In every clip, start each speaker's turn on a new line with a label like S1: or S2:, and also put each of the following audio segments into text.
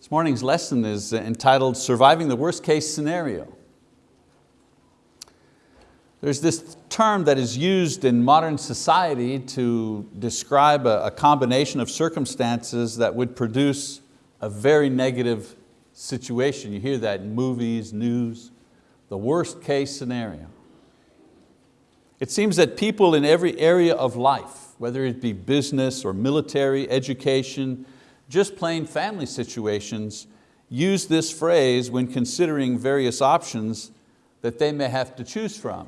S1: This morning's lesson is entitled Surviving the Worst Case Scenario. There's this term that is used in modern society to describe a, a combination of circumstances that would produce a very negative situation. You hear that in movies, news, the worst case scenario. It seems that people in every area of life, whether it be business or military, education, just plain family situations, use this phrase when considering various options that they may have to choose from.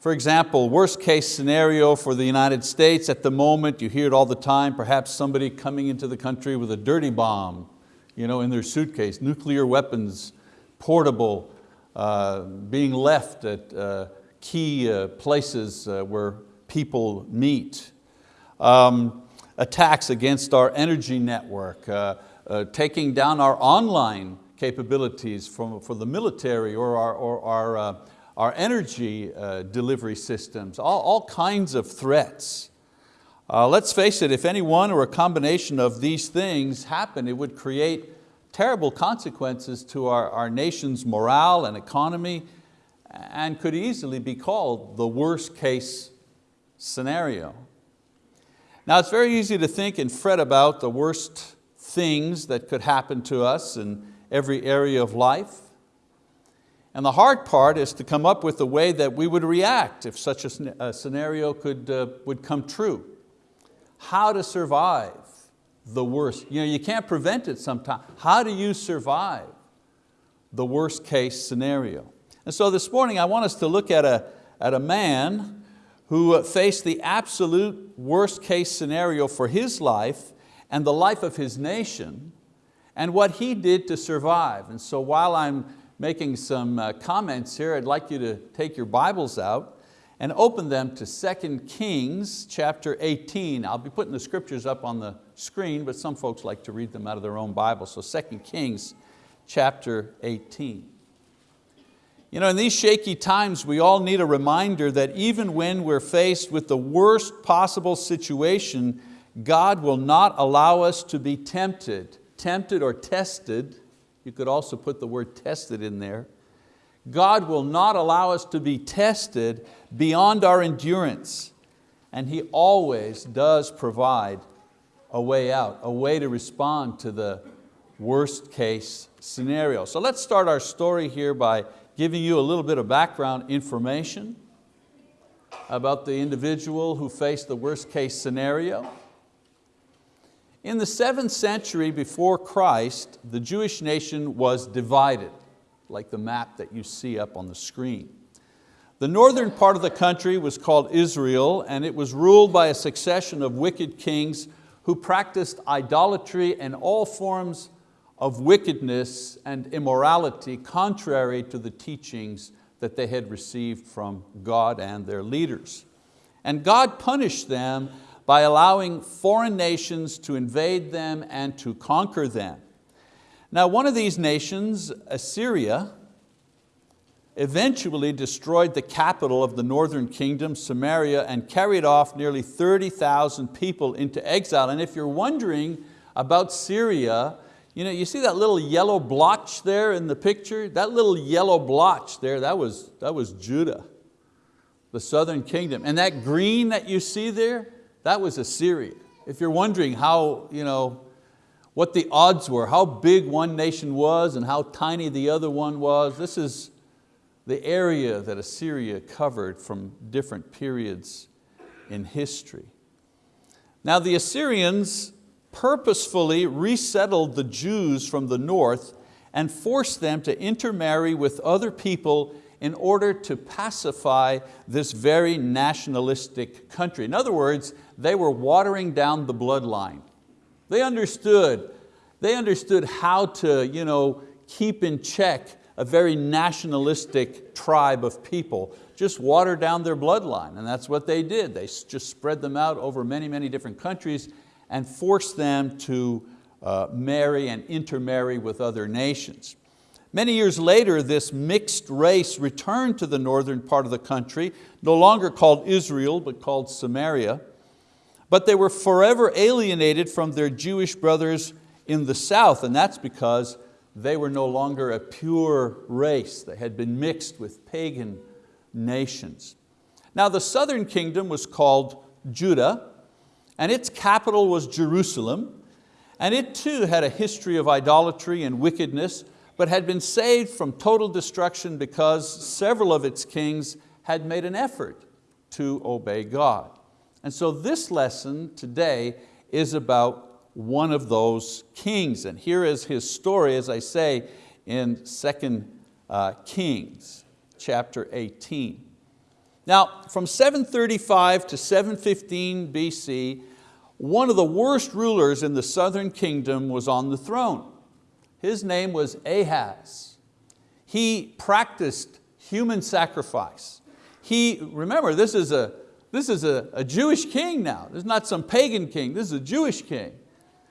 S1: For example, worst case scenario for the United States at the moment, you hear it all the time, perhaps somebody coming into the country with a dirty bomb you know, in their suitcase, nuclear weapons, portable, uh, being left at uh, key uh, places uh, where people meet. Um, attacks against our energy network, uh, uh, taking down our online capabilities from, for the military or our, or our our energy uh, delivery systems, all, all, kinds of threats. Uh, let's face it, if any one or a combination of these things happen, it would create terrible consequences to our, our nation's morale and economy and could easily be called the worst case scenario. Now it's very easy to think and fret about the worst things that could happen to us in every area of life. And the hard part is to come up with a way that we would react if such a, scenario could, uh, would come true. How to survive the worst. You, know, you can't prevent it sometimes. How do you survive the worst case scenario? And so this morning I want us to look at a, at a man who faced the absolute worst case scenario for his life and the life of his nation and what he did to survive. And so while I'm making some uh, comments here, I'd like you to take your Bibles out and open them to 2 Kings chapter 18. I'll be putting the scriptures up on the screen, but some folks like to read them out of their own Bible. So 2 Kings chapter 18. You know, in these shaky times, we all need a reminder that even when we're faced with the worst possible situation, God will not allow us to be tempted, tempted or tested you could also put the word tested in there. God will not allow us to be tested beyond our endurance. And He always does provide a way out, a way to respond to the worst case scenario. So let's start our story here by giving you a little bit of background information about the individual who faced the worst case scenario. In the seventh century before Christ, the Jewish nation was divided, like the map that you see up on the screen. The northern part of the country was called Israel and it was ruled by a succession of wicked kings who practiced idolatry and all forms of wickedness and immorality contrary to the teachings that they had received from God and their leaders. And God punished them by allowing foreign nations to invade them and to conquer them. Now one of these nations, Assyria, eventually destroyed the capital of the northern kingdom, Samaria, and carried off nearly 30,000 people into exile. And if you're wondering about Syria, you, know, you see that little yellow blotch there in the picture? That little yellow blotch there, that was, that was Judah, the southern kingdom. And that green that you see there, that was Assyria. If you're wondering how, you know, what the odds were, how big one nation was and how tiny the other one was, this is the area that Assyria covered from different periods in history. Now the Assyrians purposefully resettled the Jews from the north and forced them to intermarry with other people in order to pacify this very nationalistic country. In other words, they were watering down the bloodline. They understood, they understood how to you know, keep in check a very nationalistic tribe of people, just water down their bloodline, and that's what they did. They just spread them out over many, many different countries and forced them to uh, marry and intermarry with other nations. Many years later, this mixed race returned to the northern part of the country, no longer called Israel, but called Samaria. But they were forever alienated from their Jewish brothers in the south, and that's because they were no longer a pure race. They had been mixed with pagan nations. Now the southern kingdom was called Judah, and its capital was Jerusalem, and it too had a history of idolatry and wickedness, but had been saved from total destruction because several of its kings had made an effort to obey God. And so this lesson today is about one of those kings. And here is his story, as I say, in 2 uh, Kings chapter 18. Now, from 735 to 715 BC, one of the worst rulers in the southern kingdom was on the throne. His name was Ahaz. He practiced human sacrifice. He, remember, this is a, this is a, a Jewish king now. This is not some pagan king, this is a Jewish king.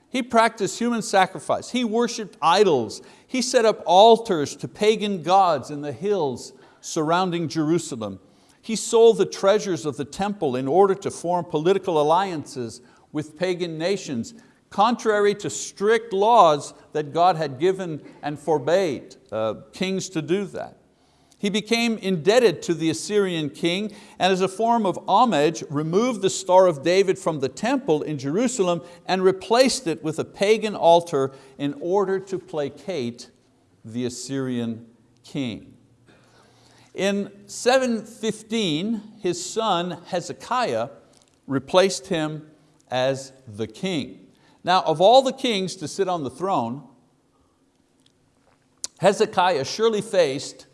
S1: He practiced human sacrifice. He worshiped idols. He set up altars to pagan gods in the hills surrounding Jerusalem. He sold the treasures of the temple in order to form political alliances with pagan nations, contrary to strict laws that God had given and forbade uh, kings to do that. He became indebted to the Assyrian king and as a form of homage removed the Star of David from the temple in Jerusalem and replaced it with a pagan altar in order to placate the Assyrian king. In 715, his son Hezekiah replaced him as the king. Now, of all the kings to sit on the throne, Hezekiah surely faced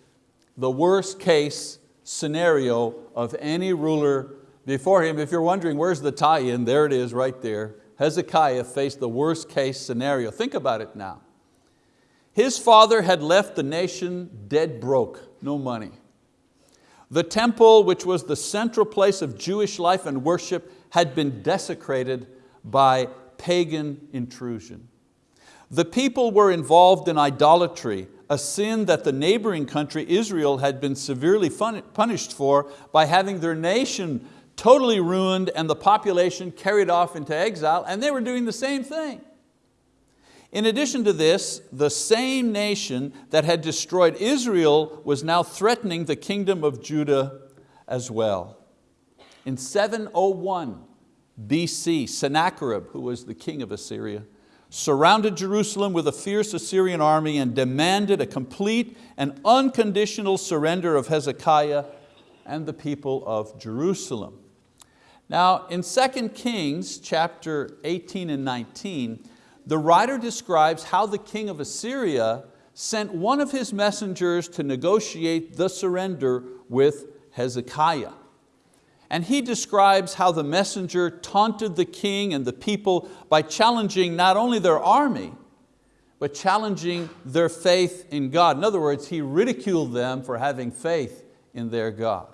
S1: the worst case scenario of any ruler before him. If you're wondering where's the tie-in, there it is right there. Hezekiah faced the worst case scenario. Think about it now. His father had left the nation dead broke, no money. The temple, which was the central place of Jewish life and worship, had been desecrated by pagan intrusion. The people were involved in idolatry, a sin that the neighboring country, Israel, had been severely punished for by having their nation totally ruined and the population carried off into exile, and they were doing the same thing. In addition to this, the same nation that had destroyed Israel was now threatening the kingdom of Judah as well. In 701 BC, Sennacherib, who was the king of Assyria, surrounded Jerusalem with a fierce Assyrian army and demanded a complete and unconditional surrender of Hezekiah and the people of Jerusalem. Now in 2 Kings chapter 18 and 19, the writer describes how the king of Assyria sent one of his messengers to negotiate the surrender with Hezekiah. And he describes how the messenger taunted the king and the people by challenging not only their army, but challenging their faith in God. In other words, he ridiculed them for having faith in their God.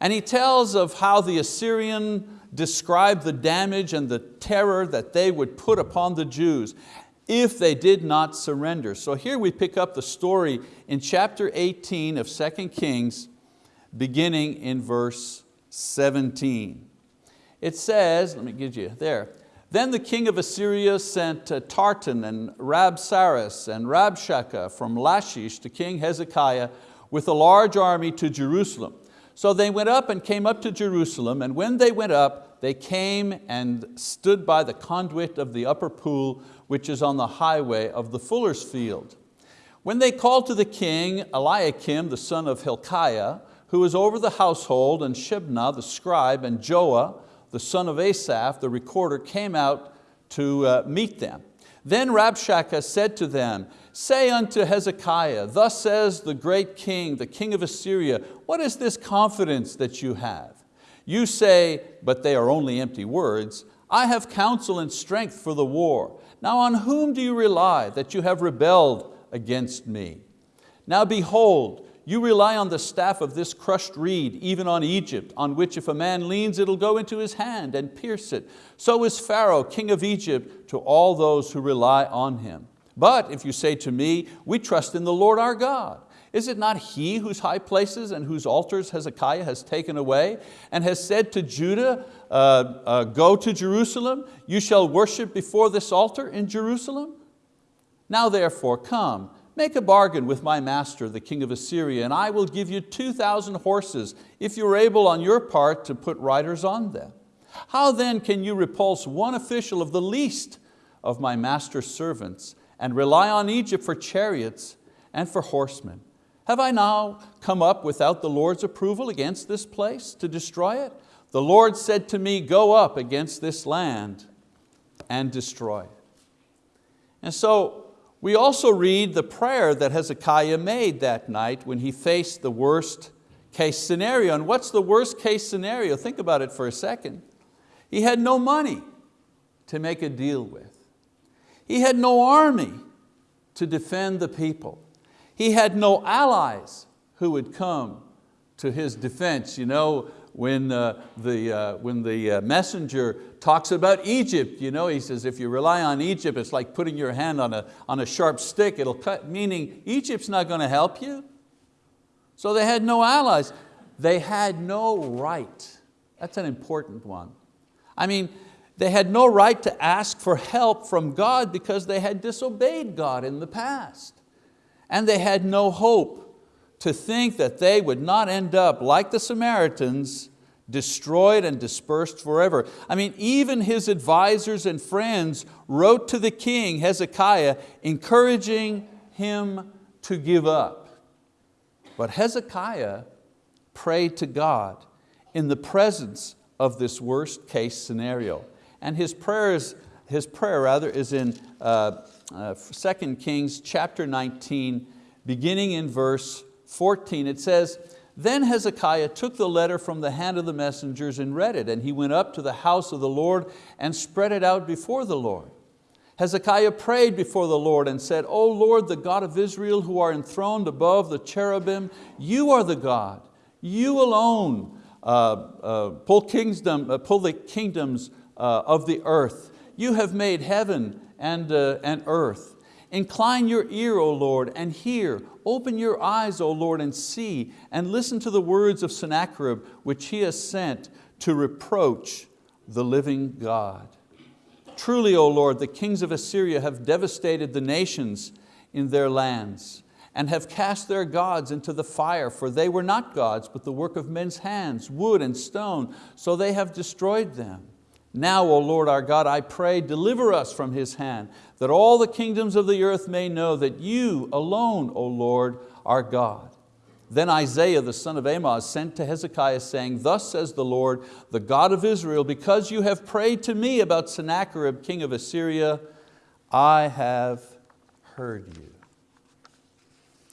S1: And he tells of how the Assyrian described the damage and the terror that they would put upon the Jews if they did not surrender. So here we pick up the story in chapter 18 of 2 Kings, beginning in verse 17. It says, let me give you there, then the king of Assyria sent uh, Tartan and Rabsaris and Rabshakeh from Lachish to King Hezekiah with a large army to Jerusalem. So they went up and came up to Jerusalem, and when they went up, they came and stood by the conduit of the upper pool, which is on the highway of the fuller's field. When they called to the king, Eliakim, the son of Hilkiah, who was over the household, and Shebna, the scribe, and Joah, the son of Asaph, the recorder, came out to uh, meet them. Then Rabshakeh said to them, Say unto Hezekiah, thus says the great king, the king of Assyria, what is this confidence that you have? You say, but they are only empty words, I have counsel and strength for the war. Now on whom do you rely that you have rebelled against me? Now behold, you rely on the staff of this crushed reed, even on Egypt, on which if a man leans, it'll go into his hand and pierce it. So is Pharaoh, king of Egypt, to all those who rely on him. But if you say to me, we trust in the Lord our God, Is it not he whose high places and whose altars Hezekiah has taken away and has said to Judah, uh, uh, go to Jerusalem, you shall worship before this altar in Jerusalem? Now therefore come, make a bargain with my master, the king of Assyria, and I will give you 2,000 horses if you're able on your part to put riders on them. How then can you repulse one official of the least of my master's servants and rely on Egypt for chariots and for horsemen? Have I now come up without the Lord's approval against this place to destroy it? The Lord said to me, go up against this land and destroy it. And so we also read the prayer that Hezekiah made that night when he faced the worst case scenario. And what's the worst case scenario? Think about it for a second. He had no money to make a deal with. He had no army to defend the people. He had no allies who would come to his defense. You know, when uh, the, uh, when the uh, messenger talks about Egypt, you know, he says, if you rely on Egypt, it's like putting your hand on a, on a sharp stick, it'll cut, meaning Egypt's not going to help you. So they had no allies. They had no right. That's an important one. I mean, they had no right to ask for help from God because they had disobeyed God in the past. And they had no hope to think that they would not end up like the Samaritans, destroyed and dispersed forever. I mean, even his advisors and friends wrote to the king, Hezekiah, encouraging him to give up. But Hezekiah prayed to God in the presence of this worst case scenario. And his, prayers, his prayer rather is in uh, uh, 2 Kings chapter 19, beginning in verse 14. It says, then Hezekiah took the letter from the hand of the messengers and read it, and he went up to the house of the Lord and spread it out before the Lord. Hezekiah prayed before the Lord and said, O Lord, the God of Israel, who are enthroned above the cherubim, you are the God, you alone uh, uh, pull, kingdom, uh, pull the kingdoms uh, of the earth. You have made heaven and, uh, and earth. Incline your ear, O Lord, and hear. Open your eyes, O Lord, and see, and listen to the words of Sennacherib, which he has sent to reproach the living God. Truly, O Lord, the kings of Assyria have devastated the nations in their lands and have cast their gods into the fire, for they were not gods, but the work of men's hands, wood and stone, so they have destroyed them. Now, O Lord our God, I pray, deliver us from his hand, that all the kingdoms of the earth may know that you alone, O Lord, are God. Then Isaiah the son of Amoz sent to Hezekiah saying, Thus says the Lord, the God of Israel, because you have prayed to me about Sennacherib, king of Assyria, I have heard you.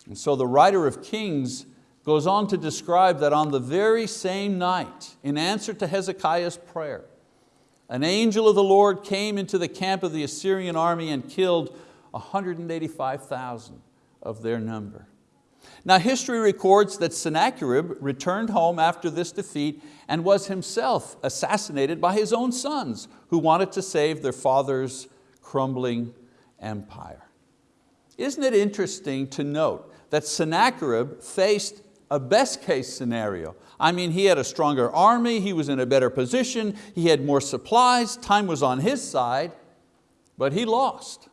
S1: And so the writer of Kings goes on to describe that on the very same night, in answer to Hezekiah's prayer, an angel of the Lord came into the camp of the Assyrian army and killed 185,000 of their number. Now history records that Sennacherib returned home after this defeat and was himself assassinated by his own sons who wanted to save their father's crumbling empire. Isn't it interesting to note that Sennacherib faced a best case scenario. I mean, he had a stronger army, he was in a better position, he had more supplies, time was on his side, but he lost.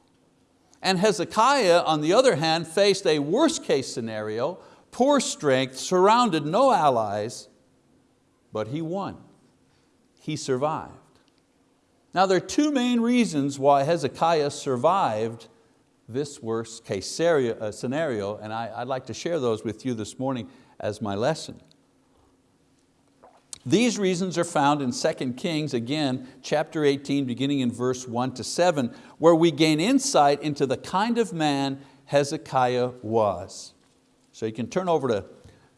S1: And Hezekiah, on the other hand, faced a worst case scenario, poor strength, surrounded, no allies, but he won. He survived. Now there are two main reasons why Hezekiah survived this worst case uh, scenario, and I, would like to share those with you this morning as my lesson. These reasons are found in 2 Kings, again, chapter 18, beginning in verse 1 to 7, where we gain insight into the kind of man Hezekiah was. So you can turn over to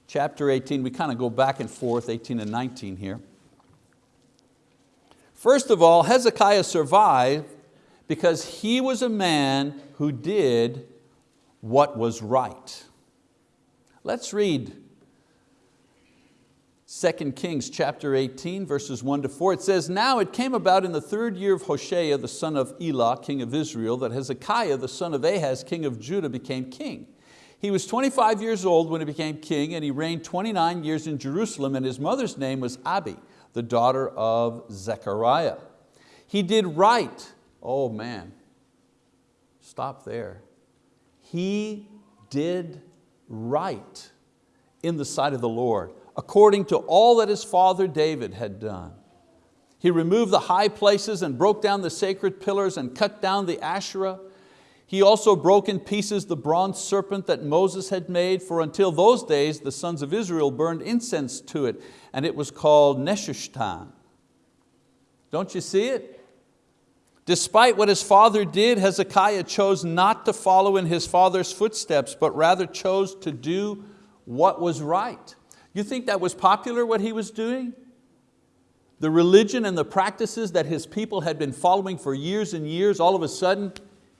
S1: chapter 18, we kind of go back and forth, 18 and 19 here. First of all, Hezekiah survived because he was a man who did what was right. Let's read 2 Kings chapter 18, verses 1 to 4, it says, Now it came about in the third year of Hoshea, the son of Elah, king of Israel, that Hezekiah, the son of Ahaz, king of Judah, became king. He was 25 years old when he became king and he reigned 29 years in Jerusalem and his mother's name was Abi, the daughter of Zechariah. He did right, oh man, stop there. He did right in the sight of the Lord, according to all that his father David had done. He removed the high places and broke down the sacred pillars and cut down the Asherah. He also broke in pieces the bronze serpent that Moses had made, for until those days the sons of Israel burned incense to it, and it was called Nehushtan. Don't you see it? Despite what his father did, Hezekiah chose not to follow in his father's footsteps, but rather chose to do what was right. You think that was popular what he was doing? The religion and the practices that his people had been following for years and years, all of a sudden,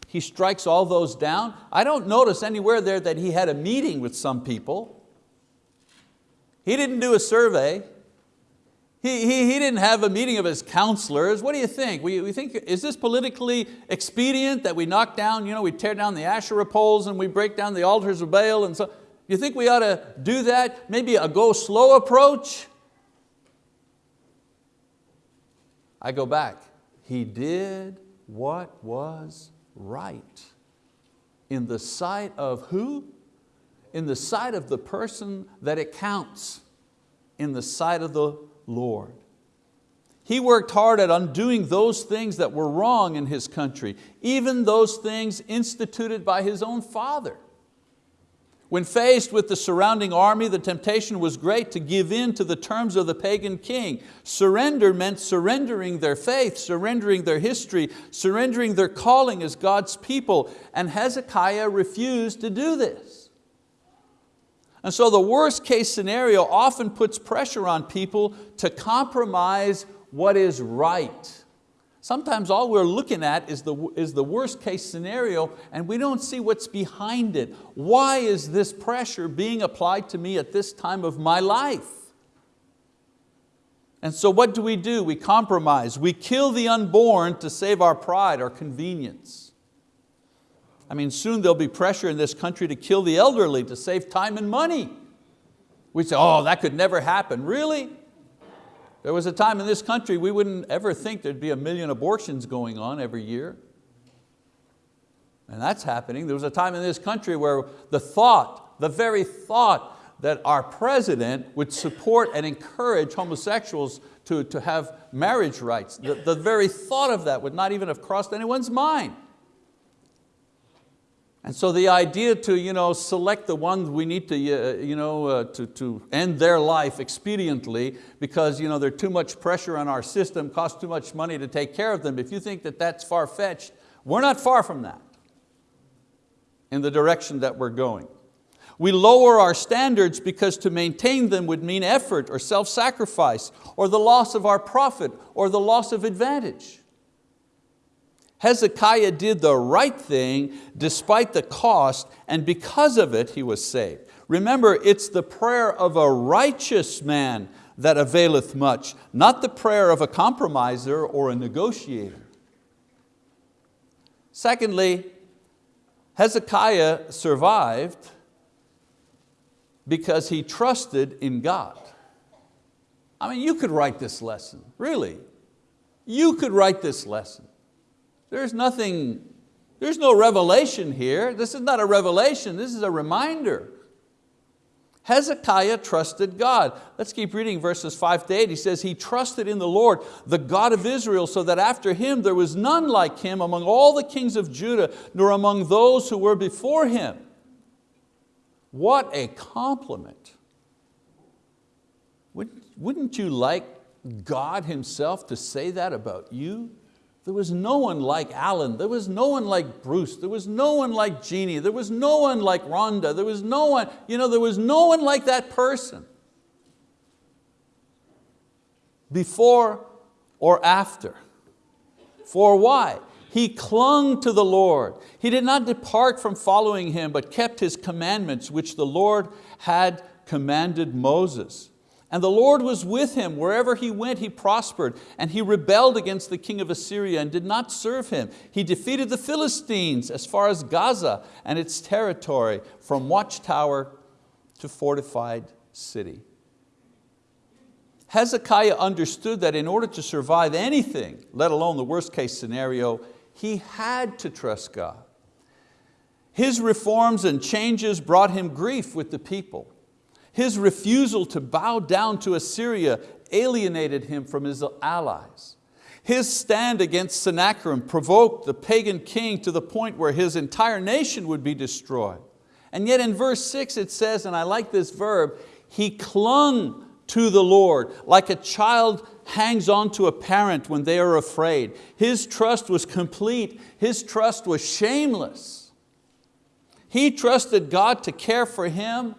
S1: he strikes all those down. I don't notice anywhere there that he had a meeting with some people. He didn't do a survey. He, he, he didn't have a meeting of his counselors. What do you think? We, we think, is this politically expedient that we knock down, you know, we tear down the Asherah poles and we break down the altars of Baal and so, you think we ought to do that? Maybe a go slow approach? I go back. He did what was right in the sight of who? In the sight of the person that it counts, in the sight of the Lord. He worked hard at undoing those things that were wrong in his country, even those things instituted by his own father. When faced with the surrounding army, the temptation was great to give in to the terms of the pagan king. Surrender meant surrendering their faith, surrendering their history, surrendering their calling as God's people, and Hezekiah refused to do this. And so the worst case scenario often puts pressure on people to compromise what is right. Sometimes all we're looking at is the, is the worst case scenario and we don't see what's behind it. Why is this pressure being applied to me at this time of my life? And so what do we do? We compromise. We kill the unborn to save our pride, our convenience. I mean, soon there'll be pressure in this country to kill the elderly to save time and money. We say, oh, that could never happen. Really? There was a time in this country we wouldn't ever think there'd be a million abortions going on every year. And that's happening. There was a time in this country where the thought, the very thought that our president would support and encourage homosexuals to, to have marriage rights, the, the very thought of that would not even have crossed anyone's mind. And so the idea to you know, select the ones we need to, uh, you know, uh, to, to end their life expediently because you know, there's too much pressure on our system, costs too much money to take care of them. If you think that that's far-fetched, we're not far from that in the direction that we're going. We lower our standards because to maintain them would mean effort or self-sacrifice or the loss of our profit or the loss of advantage. Hezekiah did the right thing despite the cost and because of it he was saved. Remember, it's the prayer of a righteous man that availeth much, not the prayer of a compromiser or a negotiator. Secondly, Hezekiah survived because he trusted in God. I mean, you could write this lesson, really. You could write this lesson. There's nothing, there's no revelation here. This is not a revelation, this is a reminder. Hezekiah trusted God. Let's keep reading verses five to eight. He says, he trusted in the Lord, the God of Israel, so that after him there was none like him among all the kings of Judah, nor among those who were before him. What a compliment. Wouldn't you like God himself to say that about you? There was no one like Alan, there was no one like Bruce, there was no one like Jeannie, there was no one like Rhonda, there was no one, you know, there was no one like that person. Before or after. For why? He clung to the Lord. He did not depart from following Him, but kept His commandments, which the Lord had commanded Moses. And the Lord was with him. Wherever he went, he prospered. And he rebelled against the king of Assyria and did not serve him. He defeated the Philistines as far as Gaza and its territory, from watchtower to fortified city. Hezekiah understood that in order to survive anything, let alone the worst case scenario, he had to trust God. His reforms and changes brought him grief with the people. His refusal to bow down to Assyria alienated him from his allies. His stand against Sennacherib provoked the pagan king to the point where his entire nation would be destroyed. And yet in verse six it says, and I like this verb, he clung to the Lord like a child hangs on to a parent when they are afraid. His trust was complete, his trust was shameless. He trusted God to care for him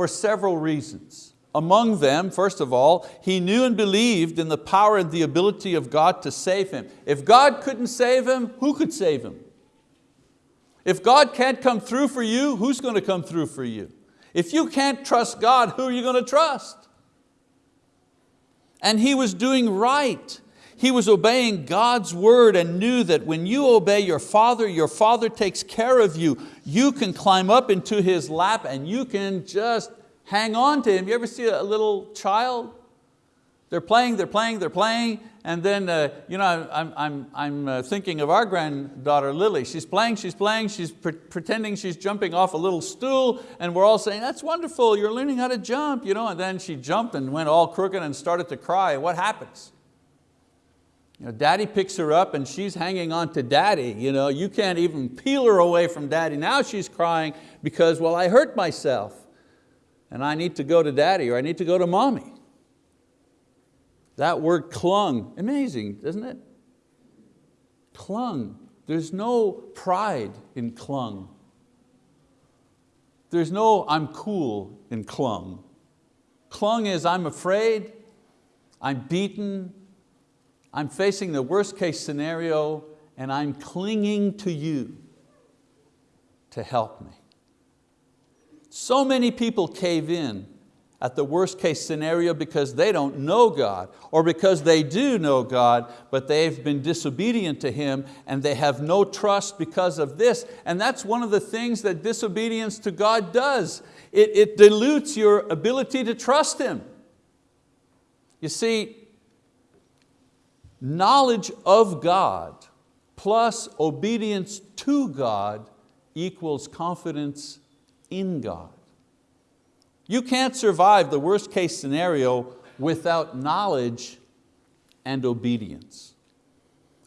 S1: for several reasons. Among them, first of all, he knew and believed in the power and the ability of God to save him. If God couldn't save him, who could save him? If God can't come through for you, who's going to come through for you? If you can't trust God, who are you going to trust? And he was doing right. He was obeying God's word and knew that when you obey your father, your father takes care of you. You can climb up into his lap and you can just hang on to him. You ever see a little child? They're playing, they're playing, they're playing, and then uh, you know, I'm, I'm, I'm uh, thinking of our granddaughter Lily. She's playing, she's playing, she's pre pretending she's jumping off a little stool, and we're all saying, that's wonderful, you're learning how to jump. You know? And then she jumped and went all crooked and started to cry. What happens? You know, daddy picks her up and she's hanging on to daddy. You, know, you can't even peel her away from daddy. Now she's crying because, well, I hurt myself and I need to go to daddy or I need to go to mommy. That word clung, amazing, isn't it? Clung. There's no pride in clung. There's no I'm cool in clung. Clung is I'm afraid, I'm beaten, I'm facing the worst case scenario and I'm clinging to you to help me. So many people cave in at the worst case scenario because they don't know God or because they do know God but they've been disobedient to Him and they have no trust because of this. And that's one of the things that disobedience to God does. It, it dilutes your ability to trust Him. You see, knowledge of God plus obedience to God equals confidence in God. You can't survive the worst case scenario without knowledge and obedience.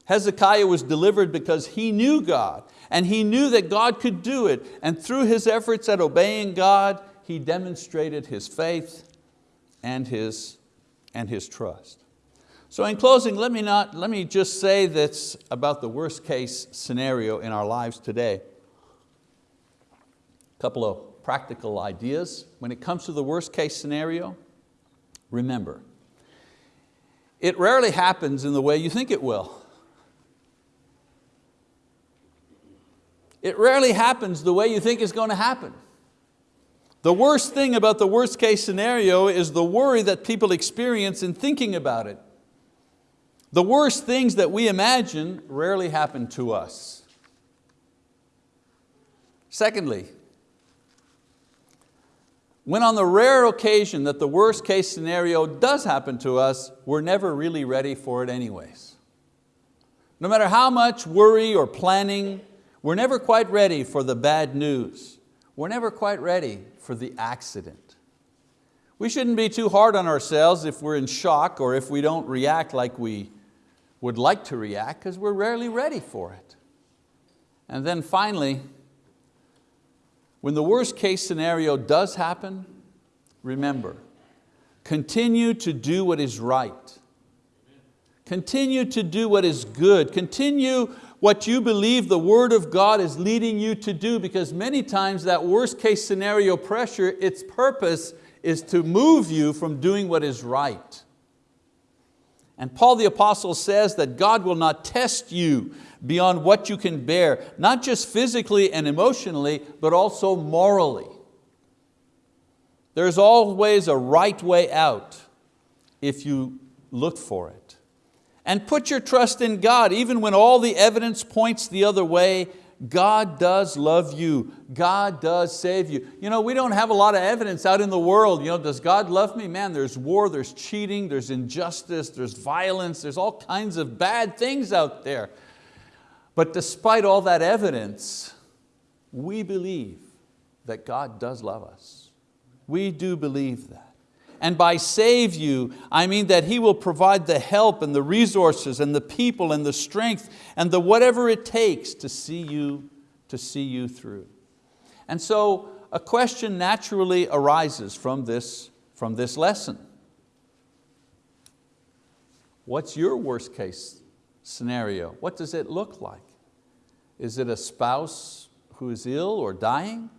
S1: Hezekiah was delivered because he knew God and he knew that God could do it and through his efforts at obeying God, he demonstrated his faith and his, and his trust. So in closing, let me, not, let me just say this about the worst case scenario in our lives today. A couple of practical ideas. When it comes to the worst case scenario, remember, it rarely happens in the way you think it will. It rarely happens the way you think it's going to happen. The worst thing about the worst case scenario is the worry that people experience in thinking about it. The worst things that we imagine rarely happen to us. Secondly, when on the rare occasion that the worst case scenario does happen to us, we're never really ready for it anyways. No matter how much worry or planning, we're never quite ready for the bad news. We're never quite ready for the accident. We shouldn't be too hard on ourselves if we're in shock or if we don't react like we would like to react because we're rarely ready for it. And then finally, when the worst case scenario does happen, remember, continue to do what is right. Continue to do what is good. Continue what you believe the word of God is leading you to do because many times that worst case scenario pressure, its purpose is to move you from doing what is right. And Paul the apostle says that God will not test you beyond what you can bear, not just physically and emotionally, but also morally. There's always a right way out if you look for it. And put your trust in God, even when all the evidence points the other way, God does love you. God does save you. You know, we don't have a lot of evidence out in the world. You know, does God love me? Man, there's war, there's cheating, there's injustice, there's violence, there's all kinds of bad things out there. But despite all that evidence, we believe that God does love us. We do believe that. And by save you, I mean that He will provide the help and the resources and the people and the strength and the whatever it takes to see you, to see you through. And so a question naturally arises from this, from this lesson. What's your worst case scenario? What does it look like? Is it a spouse who is ill or dying?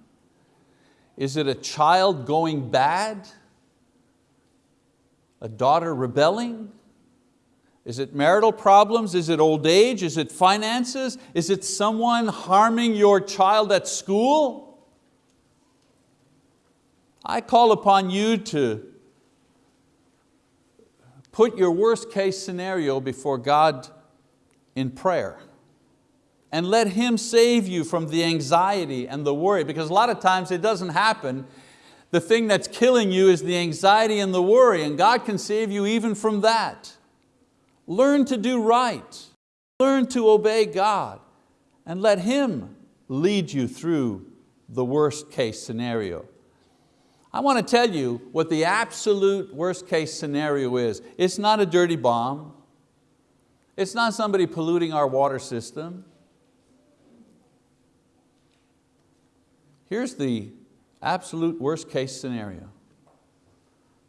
S1: Is it a child going bad? A daughter rebelling? Is it marital problems? Is it old age? Is it finances? Is it someone harming your child at school? I call upon you to put your worst case scenario before God in prayer and let Him save you from the anxiety and the worry because a lot of times it doesn't happen the thing that's killing you is the anxiety and the worry, and God can save you even from that. Learn to do right. Learn to obey God and let Him lead you through the worst case scenario. I want to tell you what the absolute worst case scenario is. It's not a dirty bomb. It's not somebody polluting our water system. Here's the absolute worst case scenario.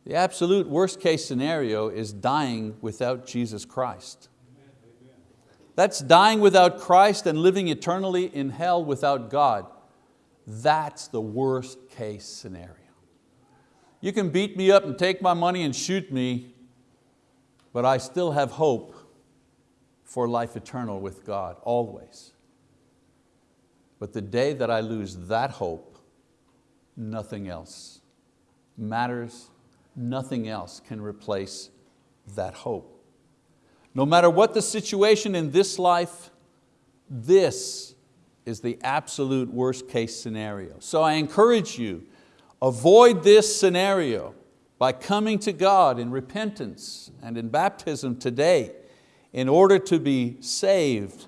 S1: The absolute worst case scenario is dying without Jesus Christ. That's dying without Christ and living eternally in hell without God. That's the worst case scenario. You can beat me up and take my money and shoot me, but I still have hope for life eternal with God, always. But the day that I lose that hope, nothing else matters, nothing else can replace that hope. No matter what the situation in this life, this is the absolute worst case scenario. So I encourage you, avoid this scenario by coming to God in repentance and in baptism today in order to be saved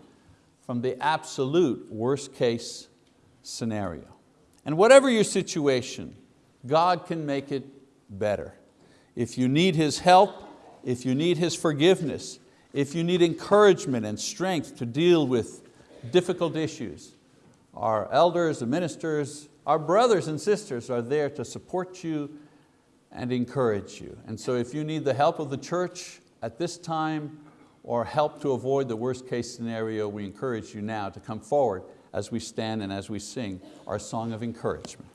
S1: from the absolute worst case scenario. And whatever your situation, God can make it better. If you need His help, if you need His forgiveness, if you need encouragement and strength to deal with difficult issues, our elders, the ministers, our brothers and sisters are there to support you and encourage you. And so if you need the help of the church at this time or help to avoid the worst case scenario, we encourage you now to come forward as we stand and as we sing our song of encouragement.